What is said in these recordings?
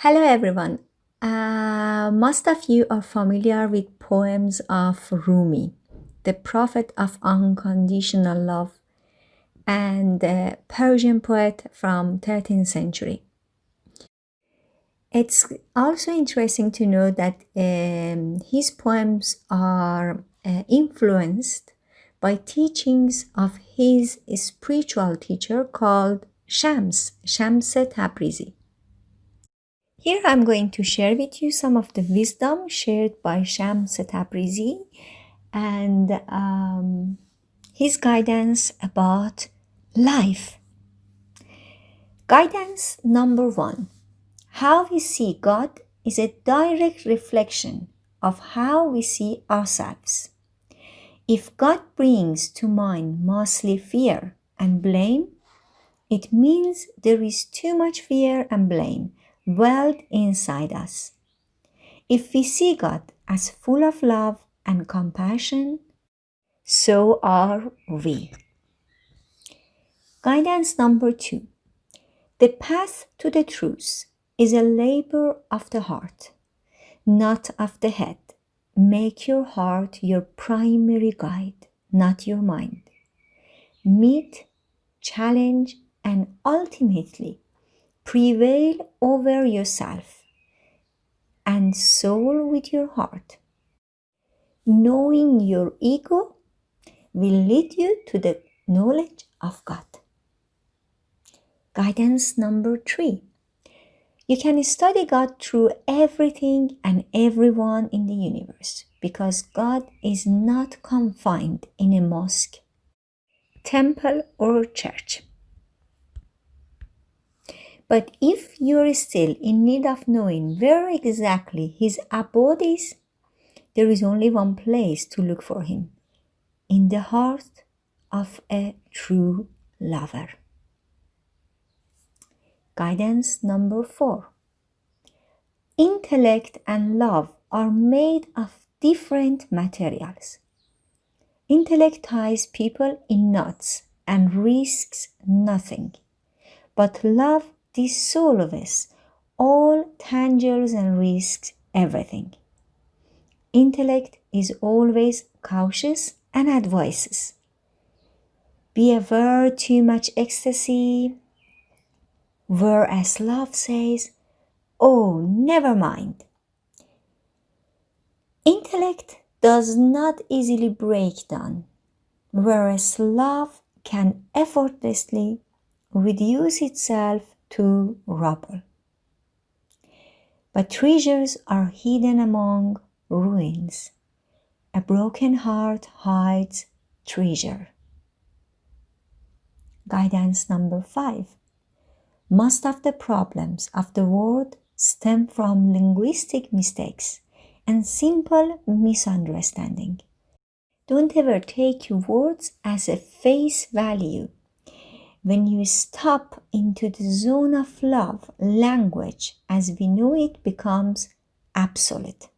Hello everyone. Uh, most of you are familiar with poems of Rumi, the prophet of unconditional love and the Persian poet from 13th century. It's also interesting to know that um, his poems are uh, influenced by teachings of his spiritual teacher called Shams, Shams Tabrizi. Here I'm going to share with you some of the wisdom shared by Shams Tabrizi and um, his guidance about life. Guidance number one How we see God is a direct reflection of how we see ourselves. If God brings to mind mostly fear and blame, it means there is too much fear and blame welled inside us. If we see God as full of love and compassion, so are we. Guidance number two. The path to the truth is a labor of the heart, not of the head. Make your heart your primary guide, not your mind. Meet, challenge, and ultimately prevail over yourself and soul with your heart. Knowing your ego will lead you to the knowledge of God. Guidance number three. You can study God through everything and everyone in the universe because God is not confined in a mosque, temple, or church. But if you're still in need of knowing where exactly his abode is, there is only one place to look for him in the heart of a true lover. Guidance number four. Intellect and love are made of different materials. Intellect ties people in knots and risks nothing, but love dissolves all tangles and risks everything. Intellect is always cautious and advises. Be aware too much ecstasy, whereas love says, Oh, never mind. Intellect does not easily break down, whereas love can effortlessly reduce itself to rubble. But treasures are hidden among ruins. A broken heart hides treasure. Guidance number five. Most of the problems of the world stem from linguistic mistakes and simple misunderstanding. Don't ever take words as a face value when you stop into the zone of love, language as we know it becomes absolute.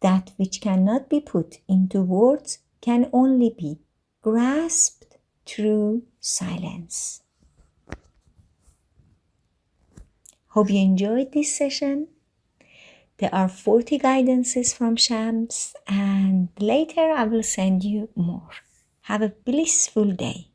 That which cannot be put into words can only be grasped through silence. Hope you enjoyed this session. There are 40 guidances from Shams, and later I will send you more. Have a blissful day.